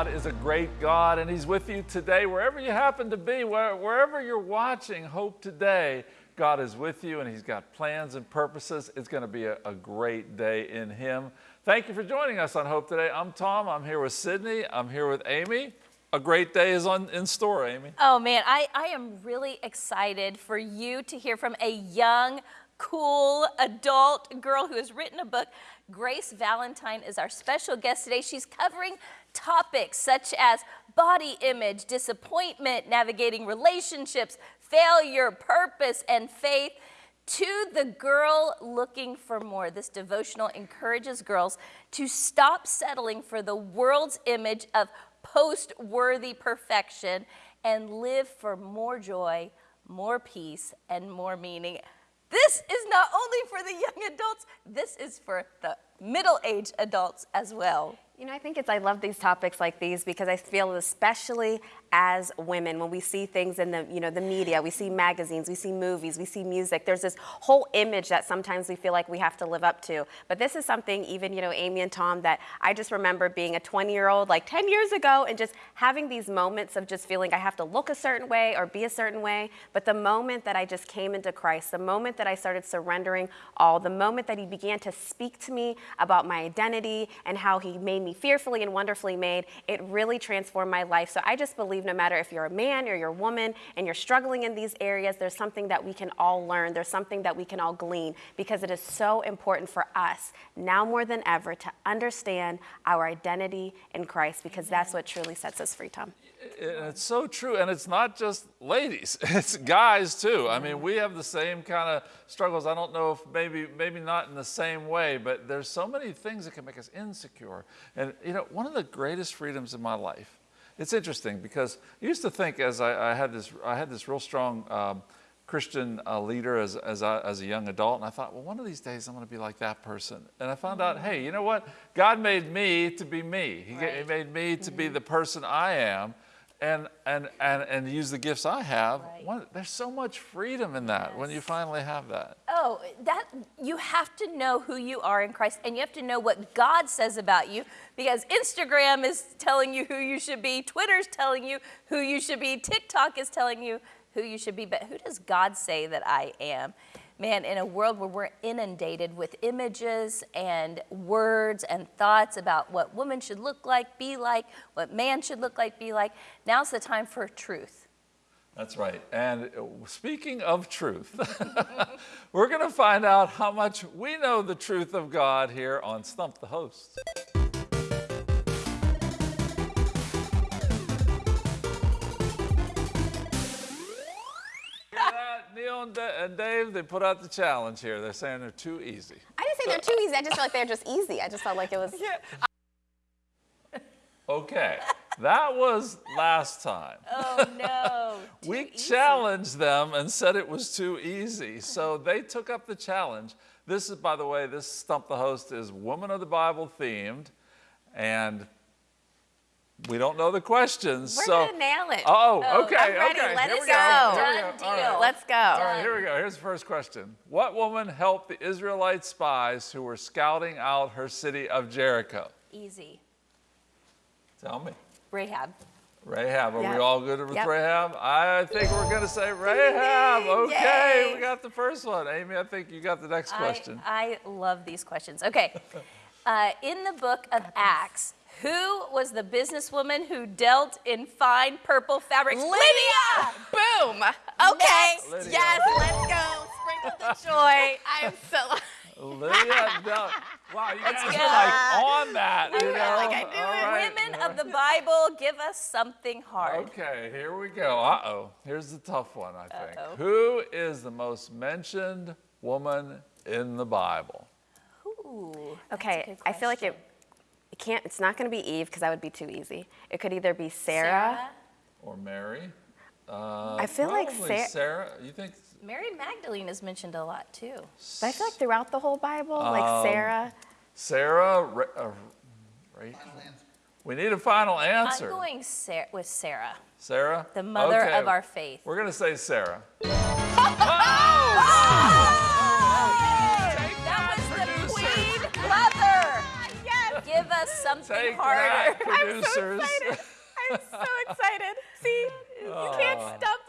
God is a great God, and He's with you today, wherever you happen to be, where, wherever you're watching Hope Today. God is with you, and He's got plans and purposes. It's going to be a, a great day in Him. Thank you for joining us on Hope Today. I'm Tom. I'm here with Sydney. I'm here with Amy. A great day is on, in store, Amy. Oh man, I, I am really excited for you to hear from a young, cool adult girl who has written a book. Grace Valentine is our special guest today. She's covering topics such as body image, disappointment, navigating relationships, failure, purpose, and faith. To the girl looking for more, this devotional encourages girls to stop settling for the world's image of post worthy perfection and live for more joy, more peace, and more meaning. This is not only for the young adults, this is for the middle-aged adults as well. You know, I think it's, I love these topics like these because I feel especially as women, when we see things in the, you know, the media, we see magazines, we see movies, we see music, there's this whole image that sometimes we feel like we have to live up to. But this is something even, you know, Amy and Tom, that I just remember being a 20 year old like 10 years ago and just having these moments of just feeling I have to look a certain way or be a certain way. But the moment that I just came into Christ, the moment that I started surrendering all, the moment that he began to speak to me about my identity and how he made me fearfully and wonderfully made, it really transformed my life. So I just believe believe no matter if you're a man or you're a woman and you're struggling in these areas, there's something that we can all learn. There's something that we can all glean because it is so important for us now more than ever to understand our identity in Christ because that's what truly sets us free, Tom. It's so true, and it's not just ladies; it's guys too. I mean, we have the same kind of struggles. I don't know if maybe maybe not in the same way, but there's so many things that can make us insecure. And you know, one of the greatest freedoms in my life it's interesting because I used to think as I, I had this, I had this real strong um, Christian uh, leader as, as, I, as, a young adult, and I thought, well, one of these days I'm going to be like that person. And I found out, hey, you know what? God made me to be me. He, right. he made me to mm -hmm. be the person I am and and and and use the gifts I have. Right. One, there's so much freedom in that yes. when you finally have that. Oh, that you have to know who you are in Christ, and you have to know what God says about you, because Instagram is telling you who you should be, Twitter's telling you who you should be, TikTok is telling you who you should be, but who does God say that I am? man, in a world where we're inundated with images and words and thoughts about what women should look like, be like, what man should look like, be like, now's the time for truth. That's right. And uh, speaking of truth, we're going to find out how much we know the truth of God here on Stump the Host. Neil and Dave, they put out the challenge here. They're saying they're too easy. I didn't say they're too easy. I just felt like they're just easy. I just felt like it was. Yeah. Okay, that was last time. Oh no. we easy. challenged them and said it was too easy. So they took up the challenge. This is, by the way, this Stump the Host is Woman of the Bible themed. And we don't know the questions. We're so, gonna nail it. Oh, oh okay, I'm ready. okay. Let here us go. go. Done deal. Right. Let's go. All right, here we go. Here's the first question. What woman helped the Israelite spies who were scouting out her city of Jericho? Easy. Tell me. Rahab. Rahab. Are yep. we all good with yep. Rahab? I think we're going to say Rahab. Okay, Yay. we got the first one. Amy, I think you got the next question. I, I love these questions. Okay. Uh, in the book of Acts, who was the businesswoman who dealt in fine purple fabrics? Lydia! Lydia! Boom! Okay, Lydia. yes, let's go. Sprinkle the joy. I am so... Lydia, no. Wow, you guys are like on that, you know? Like I do right. Women of the Bible, give us something hard. Okay, here we go. Uh-oh. Here's the tough one, I think. Uh -oh. Who is the most mentioned woman in the Bible? Ooh, okay, I feel like it it can't, it's not going to be Eve because that would be too easy. It could either be Sarah. Sarah? Or Mary. Uh, I feel like Sarah. Sarah, you think? Mary Magdalene is mentioned a lot too. But I feel like throughout the whole Bible, um, like Sarah. Sarah, uh, Rachel. We need a final answer. I'm going Sarah, with Sarah. Sarah? The mother okay. of our faith. We're going to say Sarah. That was the queen mother. Yes. Give us something Take harder. that, I'm so excited. I'm so excited. See, you can't Oh. stump us.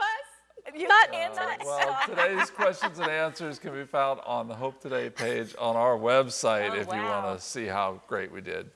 You Not- cannot not Well, today's questions and answers can be found on the Hope Today page on our website Oh, if you want to see how great we did.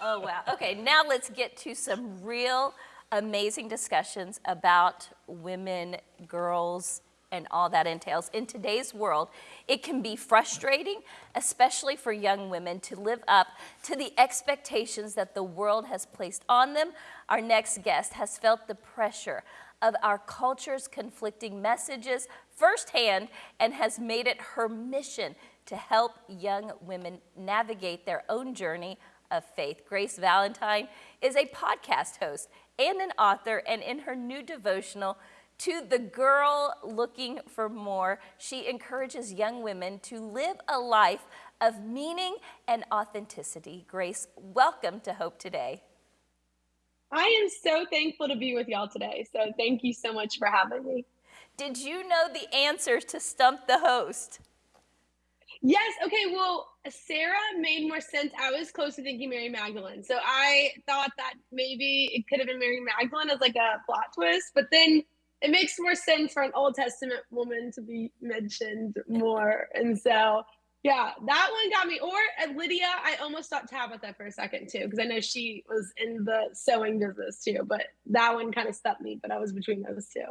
Oh, wow. Okay, now let's get to some real amazing discussions about women, girls, and all that entails. In today's world, it can be frustrating, especially for young women, to live up to the expectations that the world has placed on them. Our next guest has felt the pressure of our culture's conflicting messages firsthand and has made it her mission to help young women navigate their own journey of faith. Grace Valentine is a podcast host and an author, and in her new devotional, To the Girl Looking for More, she encourages young women to live a life of meaning and authenticity. Grace, welcome to Hope Today. I am so thankful to be with y'all today. So thank you so much for having me. Did you know the answers to Stump the Host? Yes. Okay. Well, Sarah made more sense. I was close to thinking Mary Magdalene. So I thought that maybe it could have been Mary Magdalene as like a plot twist, but then it makes more sense for an Old Testament woman to be mentioned more. And so, yeah, that one got me. Or at Lydia, I almost thought Tabitha for a second too, because I know she was in the sewing business too, but that one kind of stuck me, but I was between those two.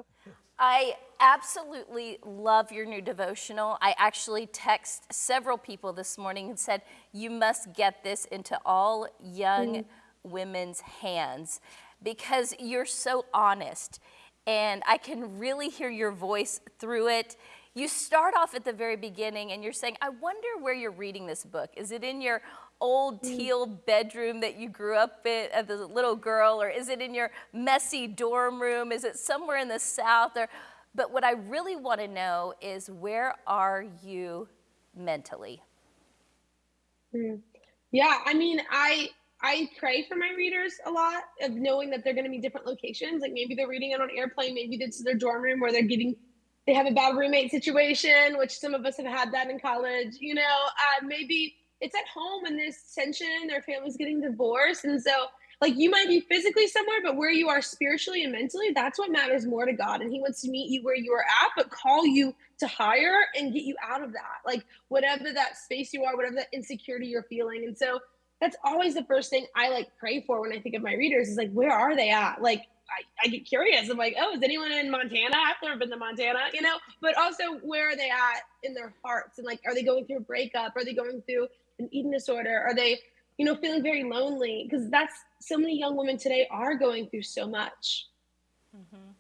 I absolutely love your new devotional. I actually text several people this morning and said, You must get this into all young mm-hmm. women's hands because you're so honest. And I can really hear your voice through it. You start off at the very beginning and you're saying, I wonder where you're reading this book. Is it in your old mm. teal bedroom that you grew up in uh, as a little girl, or is it in your messy dorm room? Is it somewhere in the South? Or, but what I really want to know is where are you mentally? Hmm. Yeah, I mean, I I pray for my readers a lot of knowing that they're going to be different locations. Like maybe they're reading it on an airplane, maybe it's their dorm room where they're getting they have a bad roommate situation, which some of us have had that in college. You know, uh, maybe it's at home and there's tension, their family's getting divorced, and so like you might be physically somewhere, but where you are spiritually and mentally, that's what matters more to God. And He wants to meet you where you are at, but call you to higher and get you out of that. Like whatever that space you are, whatever that insecurity you're feeling. And so that's always the first thing I like pray for when I think of my readers is like, where are they at? Like I, I get curious. I'm like, oh, is anyone in Montana? I've never been to Montana, you know, but also where are they at in their hearts? And like, are they going through a breakup? Are they going through an eating disorder? Are they, you know, feeling very lonely? Because that's so many young women today are going through so much. Mm-hmm.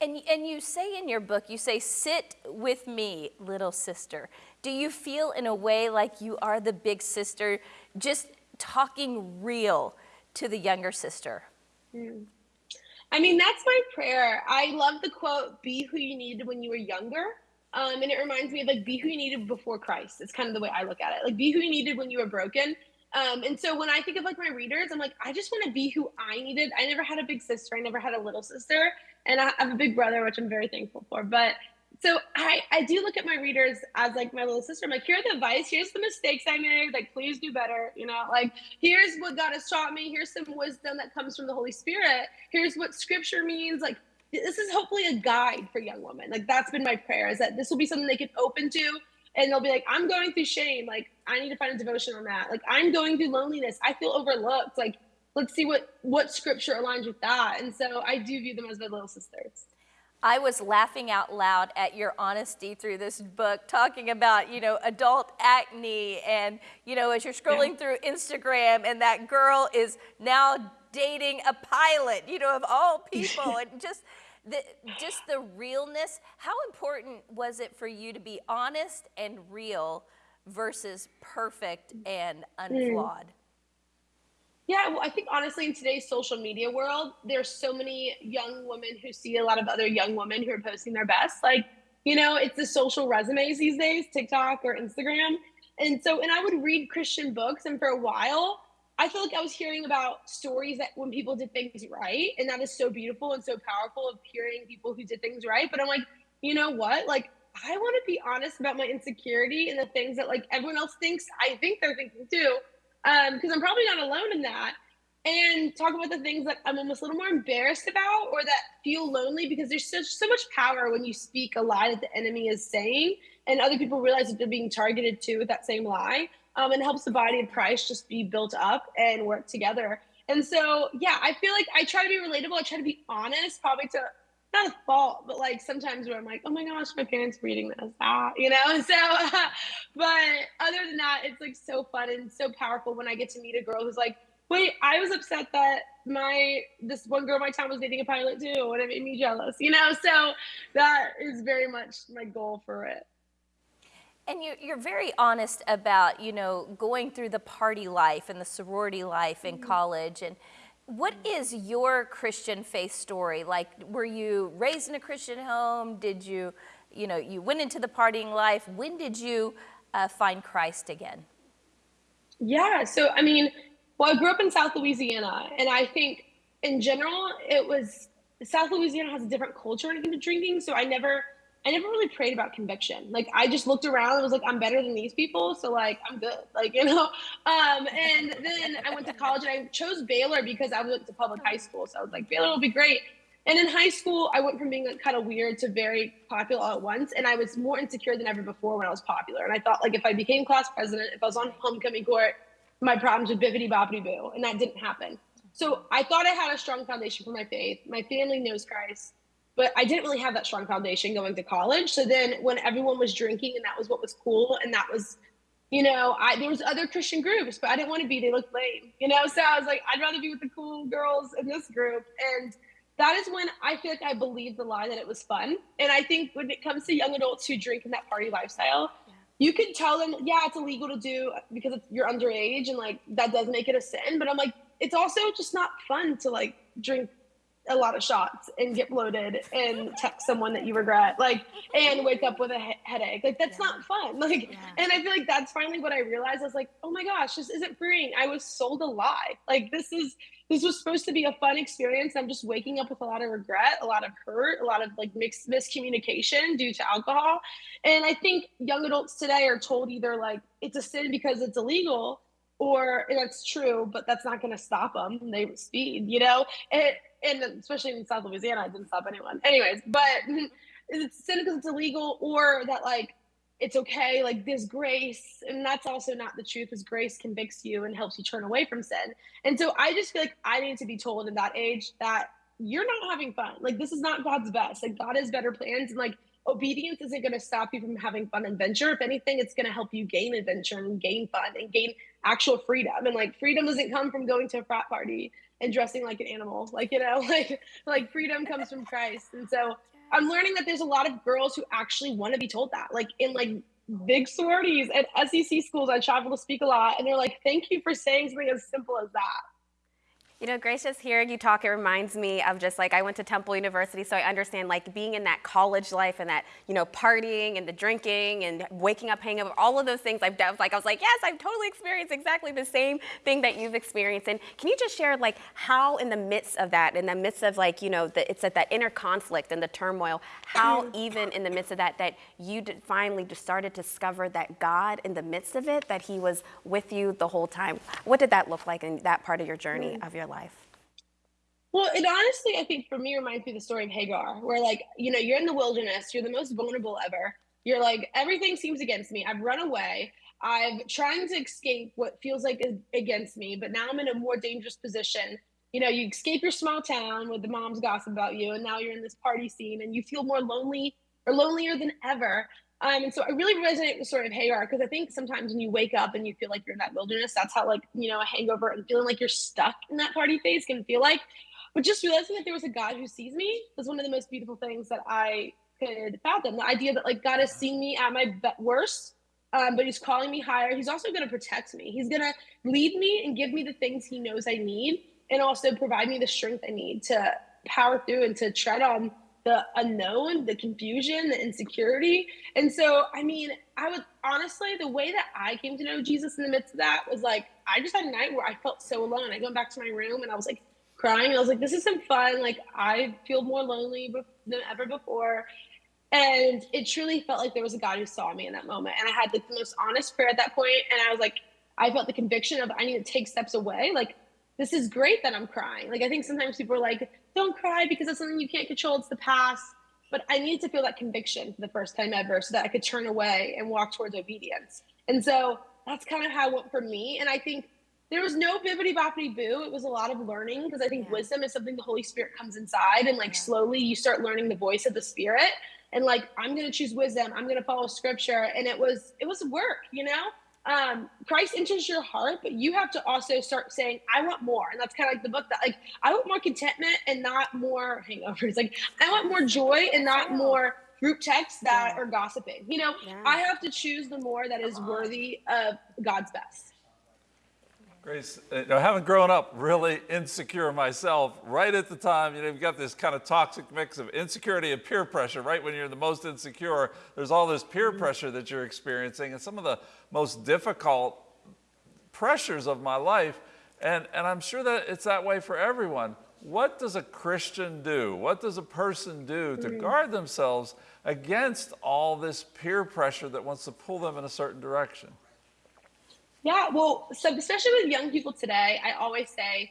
And, and you say in your book, you say, sit with me, little sister. Do you feel in a way like you are the big sister, just talking real to the younger sister? Hmm. I mean, that's my prayer. I love the quote, be who you needed when you were younger. Um, and it reminds me of like, be who you needed before Christ. It's kind of the way I look at it. Like, be who you needed when you were broken. Um, and so when I think of like my readers, I'm like, I just want to be who I needed. I never had a big sister. I never had a little sister. And I have a big brother, which I'm very thankful for. But so I, I do look at my readers as like my little sister. I'm like, here are the advice. Here's the mistakes I made. Like, please do better. You know, like here's what God has taught me. Here's some wisdom that comes from the Holy Spirit. Here's what scripture means. Like, this is hopefully a guide for young women. Like, that's been my prayer is that this will be something they can open to. And they'll be like, I'm going through shame. Like, I need to find a devotion on that. Like, I'm going through loneliness. I feel overlooked. Like, let's see what what scripture aligns with that. And so I do view them as my little sisters. I was laughing out loud at your honesty through this book, talking about, you know, adult acne. And, you know, as you're scrolling through Instagram, and that girl is now dating a pilot, you know, of all people. and just the, just the realness. How important was it for you to be honest and real versus perfect and mm. unflawed? Yeah, well, I think honestly, in today's social media world, there's so many young women who see a lot of other young women who are posting their best. Like, you know, it's the social resumes these days, TikTok or Instagram. And so, and I would read Christian books, and for a while, I feel like I was hearing about stories that when people did things right, and that is so beautiful and so powerful of hearing people who did things right. But I'm like, you know what? Like, I want to be honest about my insecurity and the things that like everyone else thinks I think they're thinking too because um, I'm probably not alone in that. And talk about the things that I'm almost a little more embarrassed about or that feel lonely because there's such so much power when you speak a lie that the enemy is saying and other people realize that they're being targeted too with that same lie. Um, and helps the body of Christ just be built up and work together. And so, yeah, I feel like I try to be relatable. I try to be honest, probably to not a fault, but like sometimes where I'm like, oh my gosh, my parents are reading this, ah, you know. So, uh, but other than that, it's like so fun and so powerful when I get to meet a girl who's like, wait, I was upset that my this one girl in my town was dating a pilot too, and it made me jealous, you know. So that is very much my goal for it. And you're very honest about, you know, going through the party life and the sorority life in mm -hmm. college and what is your Christian faith story? Like, were you raised in a Christian home? Did you, you know, you went into the partying life. When did you uh, find Christ again? Yeah, so I mean, well, I grew up in South Louisiana, and I think in general, it was South Louisiana has a different culture when it came to drinking. So I never I never really prayed about conviction. Like I just looked around and was like, I'm better than these people, so like I'm good. Like you know. Um, and then I went to college and I chose Baylor because I went to public high school, so I was like, Baylor will be great. And in high school, I went from being like kind of weird to very popular all at once, and I was more insecure than ever before when I was popular. And I thought like if I became class president, if I was on homecoming court, my problems would bippity boppity boo, and that didn't happen. So I thought I had a strong foundation for my faith. My family knows Christ but I didn't really have that strong foundation going to college. So then when everyone was drinking and that was what was cool and that was, you know, I there was other Christian groups, but I didn't want to be. They looked lame, you know. So I was like, I'd rather be with the cool girls in this group. And that is when I feel like I believed the lie that it was fun. And I think when it comes to young adults who drink in that party lifestyle, yeah. you can tell them, yeah, it's illegal to do because you're underage and like that does make it a sin. But I'm like, it's also just not fun to like drink a lot of shots and get bloated and text someone that you regret like and wake up with a he- headache. Like that's yeah. not fun. Like yeah. and i feel like that's finally what i realized. I was like oh my gosh this isn't freeing. I was sold a lie. Like this is this was supposed to be a fun experience. I'm just waking up with a lot of regret a lot of hurt a lot of like mixed miscommunication due to alcohol. And i think young adults today are told either like it's a sin because it's illegal or that's true, but that's not going to stop them. They speed, you know, and, and especially in South Louisiana, I didn't stop anyone. Anyways, but it's sin because it's illegal, or that like it's okay, like there's grace, and that's also not the truth. Is grace convicts you and helps you turn away from sin. And so I just feel like I need to be told in that age that you're not having fun. Like this is not God's best. Like God has better plans, and like obedience isn't going to stop you from having fun and adventure. If anything, it's going to help you gain adventure and gain fun and gain actual freedom. And like freedom doesn't come from going to a frat party and dressing like an animal. Like, you know, like like freedom comes from Christ. And so I'm learning that there's a lot of girls who actually want to be told that. Like in like big sororities at SEC schools, I travel to speak a lot, and they're like, "Thank you for saying something as simple as that." You know, Grace, just hearing you talk, it reminds me of just like I went to Temple University, so I understand like being in that college life and that, you know, partying and the drinking and waking up, hangover, all of those things I've done. Like I was like, yes, I've totally experienced exactly the same thing that you've experienced. And can you just share like how in the midst of that, in the midst of like, you know, the, it's at that inner conflict and the turmoil, how mm-hmm. even in the midst of that, that you finally just started to discover that God in the midst of it, that he was with you the whole time. What did that look like in that part of your journey mm. of your life? Life? Well, it honestly, I think for me reminds me of the story of Hagar, where like, you know, you're in the wilderness, you're the most vulnerable ever. You're like, everything seems against me. I've run away. I'm trying to escape what feels like is against me, but now I'm in a more dangerous position. You know, you escape your small town with the moms gossip about you, and now you're in this party scene and you feel more lonely or lonelier than ever. Um, and so I really resonate with story of Hagar because I think sometimes when you wake up and you feel like you're in that wilderness, that's how like, you know, a hangover and feeling like you're stuck in that party phase can feel like. But just realizing that there was a God who sees me was one of the most beautiful things that I could fathom. The idea that like God is seeing me at my worst, um, but he's calling me higher. He's also going to protect me. He's going to lead me and give me the things he knows I need and also provide me the strength I need to power through and to tread on the unknown, the confusion, the insecurity. And so, I mean, I would honestly, the way that I came to know Jesus in the midst of that was like, I just had a night where I felt so alone. I went back to my room and I was like crying. I was like, this isn't fun. Like, I feel more lonely than ever before. And it truly felt like there was a God who saw me in that moment. And I had like the most honest prayer at that point, And I was like, I felt the conviction of I need to take steps away. Like, this is great that I'm crying. Like, I think sometimes people are like, don't cry because it's something you can't control. It's the past. But I needed to feel that conviction for the first time ever so that I could turn away and walk towards obedience. And so that's kind of how it went for me. And I think there was no bibbity boppity boo. It was a lot of learning because I think yeah. wisdom is something the Holy Spirit comes inside and like yeah. slowly you start learning the voice of the Spirit. And like I'm gonna choose wisdom. I'm gonna follow Scripture. And it was it was work, you know um, Christ enters your heart, but you have to also start saying, I want more. And that's kind of like the book that like, I want more contentment and not more hangovers. Like I want more joy and not more group texts that yeah. are gossiping. You know, yeah. I have to choose the more that is worthy of God's best. Grace, uh, you know, having grown up really insecure myself, right at the time, you know, you've got this kind of toxic mix of insecurity and peer pressure. Right when you're the most insecure, there's all this peer mm-hmm. pressure that you're experiencing, and some of the most difficult pressures of my life. And, and I'm sure that it's that way for everyone. What does a Christian do? What does a person do to mm-hmm. guard themselves against all this peer pressure that wants to pull them in a certain direction? Yeah, well, so especially with young people today, I always say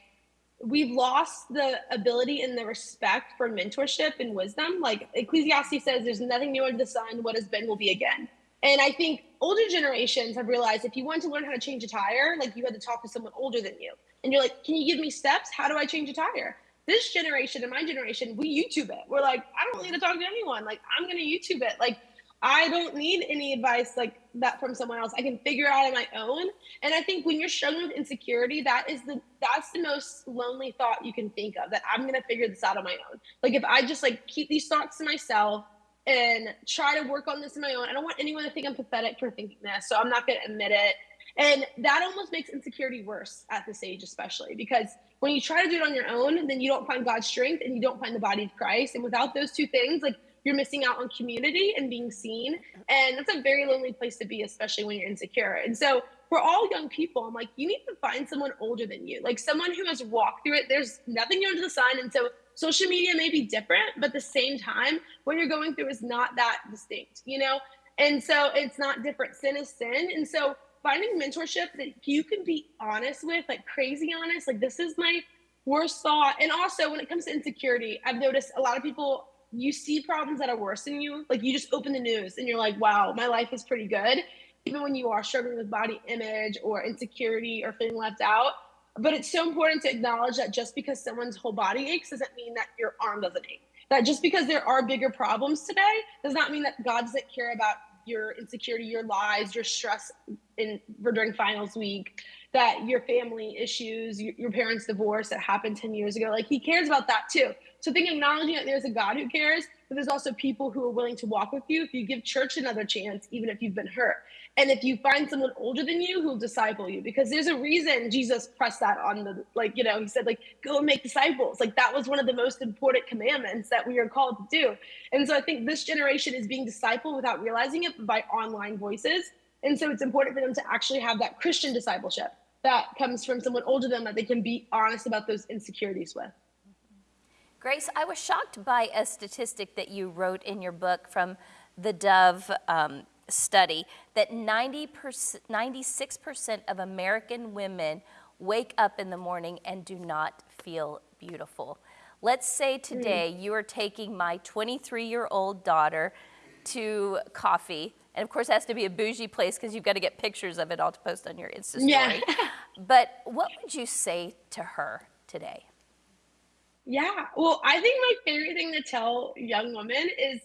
we've lost the ability and the respect for mentorship and wisdom. Like Ecclesiastes says, there's nothing new under the sun. What has been will be again. And I think older generations have realized if you want to learn how to change a tire, like you had to talk to someone older than you. And you're like, can you give me steps? How do I change a tire? This generation and my generation, we YouTube it. We're like, I don't need to talk to anyone. Like, I'm going to YouTube it. Like, I don't need any advice like that from someone else. I can figure out on my own. And I think when you're struggling with insecurity, that is the that's the most lonely thought you can think of. That I'm gonna figure this out on my own. Like if I just like keep these thoughts to myself and try to work on this on my own. I don't want anyone to think I'm pathetic for thinking this, so I'm not gonna admit it. And that almost makes insecurity worse at this age, especially because when you try to do it on your own, then you don't find God's strength and you don't find the body of Christ. And without those two things, like you're missing out on community and being seen. And that's a very lonely place to be, especially when you're insecure. And so we're all young people. I'm like, you need to find someone older than you, like someone who has walked through it. There's nothing new under the sun. And so social media may be different, but at the same time, what you're going through is not that distinct, you know? And so it's not different. Sin is sin. And so finding mentorship that you can be honest with, like crazy honest, like this is my worst thought. And also when it comes to insecurity, I've noticed a lot of people you see problems that are worse than you. Like you just open the news and you're like, wow, my life is pretty good. Even when you are struggling with body image or insecurity or feeling left out. But it's so important to acknowledge that just because someone's whole body aches doesn't mean that your arm doesn't ache. That just because there are bigger problems today does not mean that God doesn't care about your insecurity, your lies, your stress in during finals week, that your family issues, your, your parents' divorce that happened 10 years ago. Like he cares about that too. So I think acknowledging that there's a God who cares, but there's also people who are willing to walk with you if you give church another chance, even if you've been hurt. And if you find someone older than you who'll disciple you, because there's a reason Jesus pressed that on the, like, you know, he said, like, go and make disciples. Like, that was one of the most important commandments that we are called to do. And so I think this generation is being discipled without realizing it by online voices. And so it's important for them to actually have that Christian discipleship that comes from someone older than them that they can be honest about those insecurities with. Grace, I was shocked by a statistic that you wrote in your book from the Dove um, study that 90 96% of American women wake up in the morning and do not feel beautiful. Let's say today mm. you are taking my 23 year old daughter to coffee. And of course, it has to be a bougie place because you've got to get pictures of it all to post on your Insta story. Yeah. but what would you say to her today? Yeah. Well, I think my favorite thing to tell young women is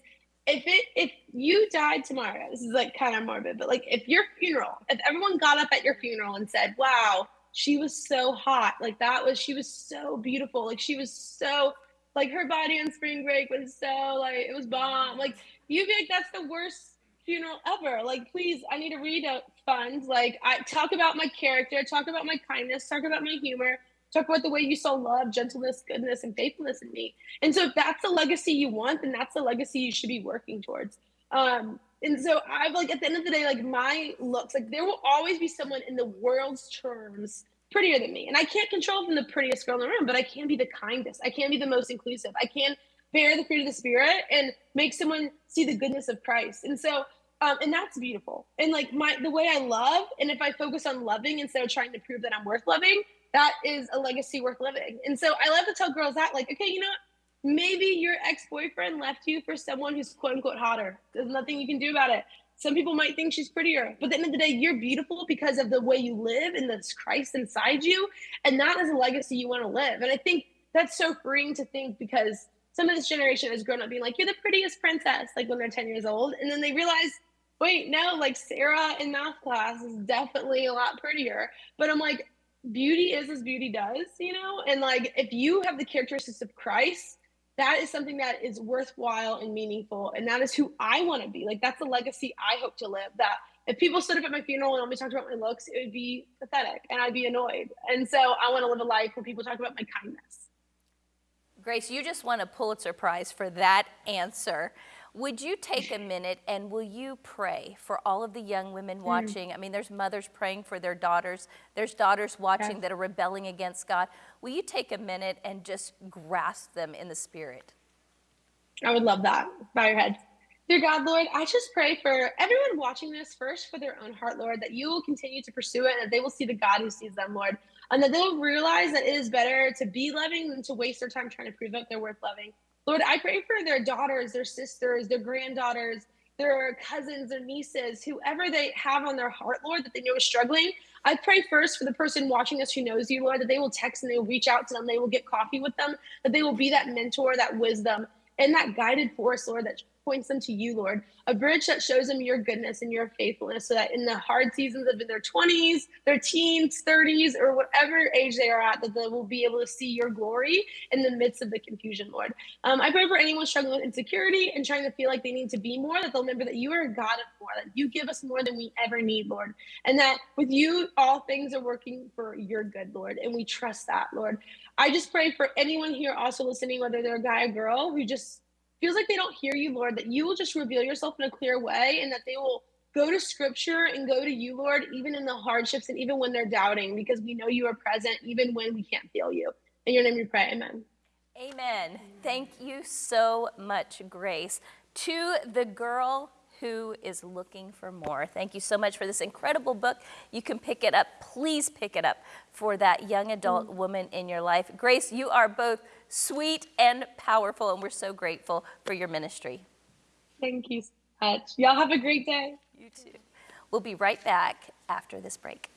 if it if you died tomorrow, this is like kind of morbid, but like if your funeral, if everyone got up at your funeral and said, Wow, she was so hot, like that was she was so beautiful, like she was so like her body on spring break was so like it was bomb. Like you'd be like that's the worst funeral ever. Like, please, I need to read a fund. Like I talk about my character, talk about my kindness, talk about my humor Talk about the way you saw love, gentleness, goodness, and faithfulness in me. And so if that's the legacy you want, then that's the legacy you should be working towards. Um, and so I've like at the end of the day, like my looks, like there will always be someone in the world's terms prettier than me. And I can't control from the prettiest girl in the room, but I can be the kindest. I can be the most inclusive. I can bear the fruit of the spirit and make someone see the goodness of Christ. And so um, and that's beautiful. And like my the way I love, and if I focus on loving instead of trying to prove that I'm worth loving, that is a legacy worth living. And so I love to tell girls that, like, okay, you know what? Maybe your ex-boyfriend left you for someone who's quote unquote hotter. There's nothing you can do about it. Some people might think she's prettier, but at the end of the day, you're beautiful because of the way you live and this Christ inside you. And that is a legacy you want to live. And I think that's so freeing to think because some of this generation has grown up being like, you're the prettiest princess, like when they're 10 years old. And then they realize, wait, no, like Sarah in math class is definitely a lot prettier. But I'm like, beauty is as beauty does, you know? And like, if you have the characteristics of Christ, that is something that is worthwhile and meaningful. And that is who I want to be. Like, that's the legacy I hope to live. That if people stood up at my funeral and only talked about my looks, it would be pathetic and I'd be annoyed. And so I want to live a life where people talk about my kindness. Grace, you just won a Pulitzer Prize for that answer. Would you take a minute and will you pray for all of the young women watching? Mm. I mean, there's mothers praying for their daughters, there's daughters watching yes. that are rebelling against God. Will you take a minute and just grasp them in the spirit? I would love that. Bow your head. Dear God, Lord, I just pray for everyone watching this first for their own heart, Lord, that you will continue to pursue it and that they will see the God who sees them, Lord, and that they'll realize that it is better to be loving than to waste their time trying to prove that they're worth loving. Lord, I pray for their daughters, their sisters, their granddaughters, their cousins, their nieces, whoever they have on their heart, Lord, that they know is struggling. I pray first for the person watching us who knows you, Lord, that they will text and they will reach out to them, they will get coffee with them, that they will be that mentor, that wisdom, and that guided force, Lord, that points them to you, Lord. A bridge that shows them your goodness and your faithfulness so that in the hard seasons of in their 20s, their teens, 30s, or whatever age they are at, that they will be able to see your glory in the midst of the confusion, Lord. Um, I pray for anyone struggling with insecurity and trying to feel like they need to be more, that they'll remember that you are a God of more, that you give us more than we ever need, Lord. And that with you, all things are working for your good, Lord. And we trust that, Lord. I just pray for anyone here also listening, whether they're a guy or girl, who just feels like they don't hear you, Lord, that you will just reveal yourself in a clear way and that they will go to scripture and go to you, Lord, even in the hardships and even when they're doubting, because we know you are present even when we can't feel you. In your name we pray. Amen. Amen. Thank you so much, Grace. To the girl who is looking for more. Thank you so much for this incredible book. You can pick it up. Please pick it up for that young adult mm. woman in your life. Grace, you are both sweet and powerful, and we're so grateful for your ministry. Thank you so much. Y'all have a great day. You too. We'll be right back after this break.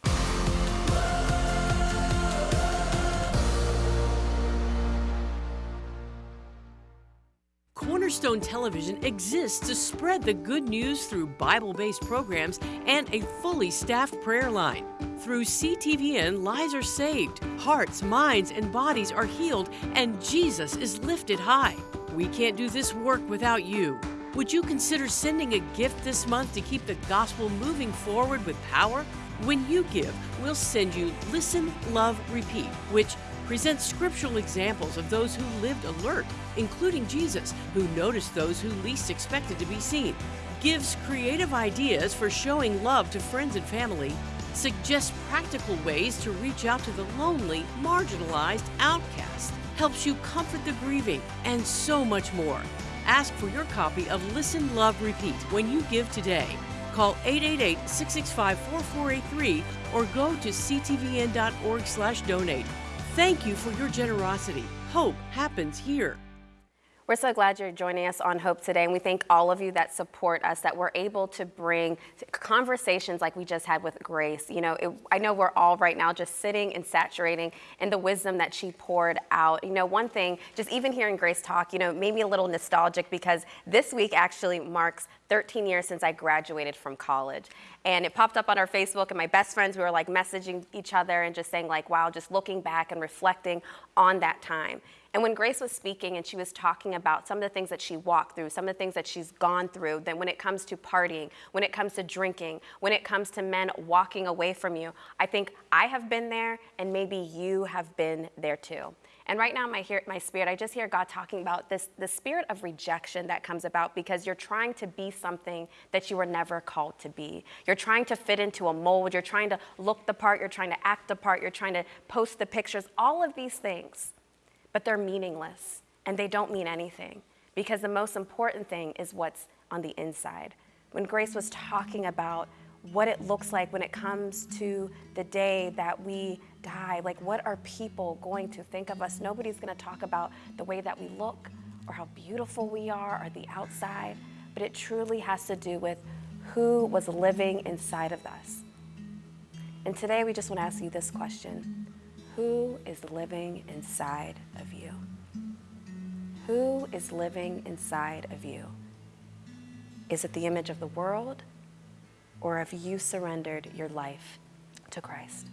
Cornerstone Television exists to spread the good news through Bible based programs and a fully staffed prayer line. Through CTVN, lives are saved, hearts, minds, and bodies are healed, and Jesus is lifted high. We can't do this work without you. Would you consider sending a gift this month to keep the gospel moving forward with power? When you give, we'll send you Listen, Love, Repeat, which presents scriptural examples of those who lived alert, including Jesus, who noticed those who least expected to be seen, gives creative ideas for showing love to friends and family, suggests practical ways to reach out to the lonely, marginalized, outcast, helps you comfort the grieving, and so much more. Ask for your copy of Listen, Love, Repeat when you give today. Call 888-665-4483 or go to ctvn.org/donate. Thank you for your generosity. Hope happens here. We're so glad you're joining us on Hope today, and we thank all of you that support us, that we're able to bring conversations like we just had with Grace. You know, it, I know we're all right now just sitting and saturating in the wisdom that she poured out. You know, one thing, just even hearing Grace talk, you know, made me a little nostalgic because this week actually marks 13 years since I graduated from college. And it popped up on our Facebook, and my best friends, we were like messaging each other and just saying, like, wow, just looking back and reflecting on that time. And when Grace was speaking and she was talking about some of the things that she walked through, some of the things that she's gone through, then when it comes to partying, when it comes to drinking, when it comes to men walking away from you, I think I have been there and maybe you have been there too. And right now, my, my spirit, I just hear God talking about this the spirit of rejection that comes about because you're trying to be something that you were never called to be. You're trying to fit into a mold. You're trying to look the part. You're trying to act the part. You're trying to post the pictures. All of these things but they're meaningless and they don't mean anything because the most important thing is what's on the inside. when Grace was talking about what it looks like when it comes to the day that we die. Like, what are people going to think of us? Nobody's going to talk about the way that we look or how beautiful we are or the outside, but it truly has to do with who was living inside of us. And today we just want to ask you this question Who is living inside of you? Who is living inside of you? Is it the image of the world? Or have you surrendered your life to Christ?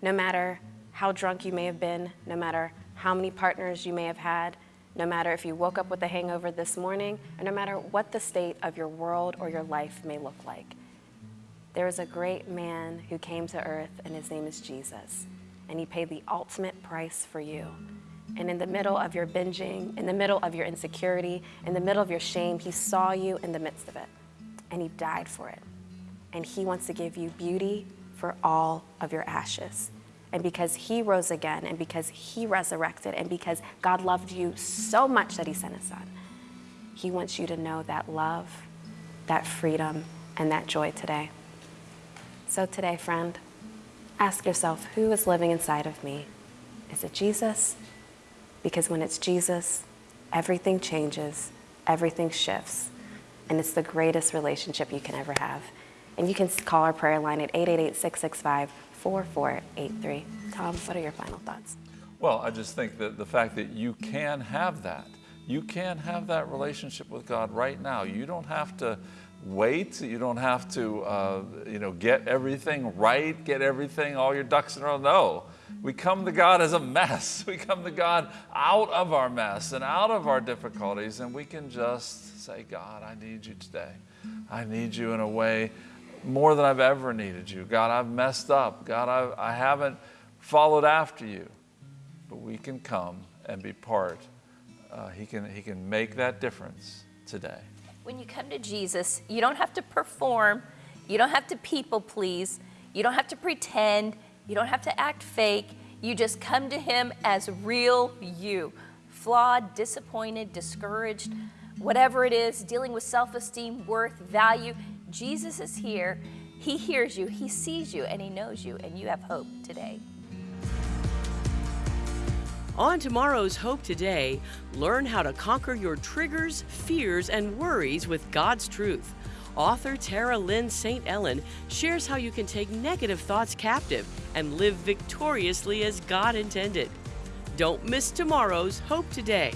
No matter how drunk you may have been, no matter how many partners you may have had, no matter if you woke up with a hangover this morning, or no matter what the state of your world or your life may look like, there is a great man who came to earth, and his name is Jesus. And he paid the ultimate price for you. And in the middle of your binging, in the middle of your insecurity, in the middle of your shame, he saw you in the midst of it. And he died for it. And he wants to give you beauty for all of your ashes. And because he rose again, and because he resurrected, and because God loved you so much that he sent his son, he wants you to know that love, that freedom, and that joy today. So today, friend, ask yourself who is living inside of me? Is it Jesus? Because when it's Jesus, everything changes, everything shifts, and it's the greatest relationship you can ever have. And you can call our prayer line at 888 665 4483. Tom, what are your final thoughts? Well, I just think that the fact that you can have that, you can have that relationship with God right now. You don't have to wait. You don't have to, uh, you know, get everything right, get everything, all your ducks in a row. No, we come to God as a mess. We come to God out of our mess and out of our difficulties, and we can just say, God, I need you today. I need you in a way more than I've ever needed you. God, I've messed up. God, I've, I haven't followed after you. But we can come and be part. Uh, he, can, he can make that difference today. When you come to Jesus, you don't have to perform, you don't have to people please, you don't have to pretend, you don't have to act fake. You just come to Him as real you, flawed, disappointed, discouraged, whatever it is, dealing with self esteem, worth, value. Jesus is here. He hears you, He sees you, and He knows you, and you have hope today. On tomorrow's Hope Today, learn how to conquer your triggers, fears, and worries with God's truth. Author Tara Lynn St. Ellen shares how you can take negative thoughts captive and live victoriously as God intended. Don't miss tomorrow's Hope Today.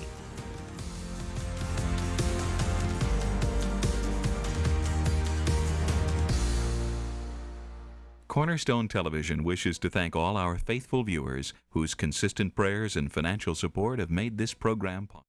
Cornerstone Television wishes to thank all our faithful viewers whose consistent prayers and financial support have made this program possible.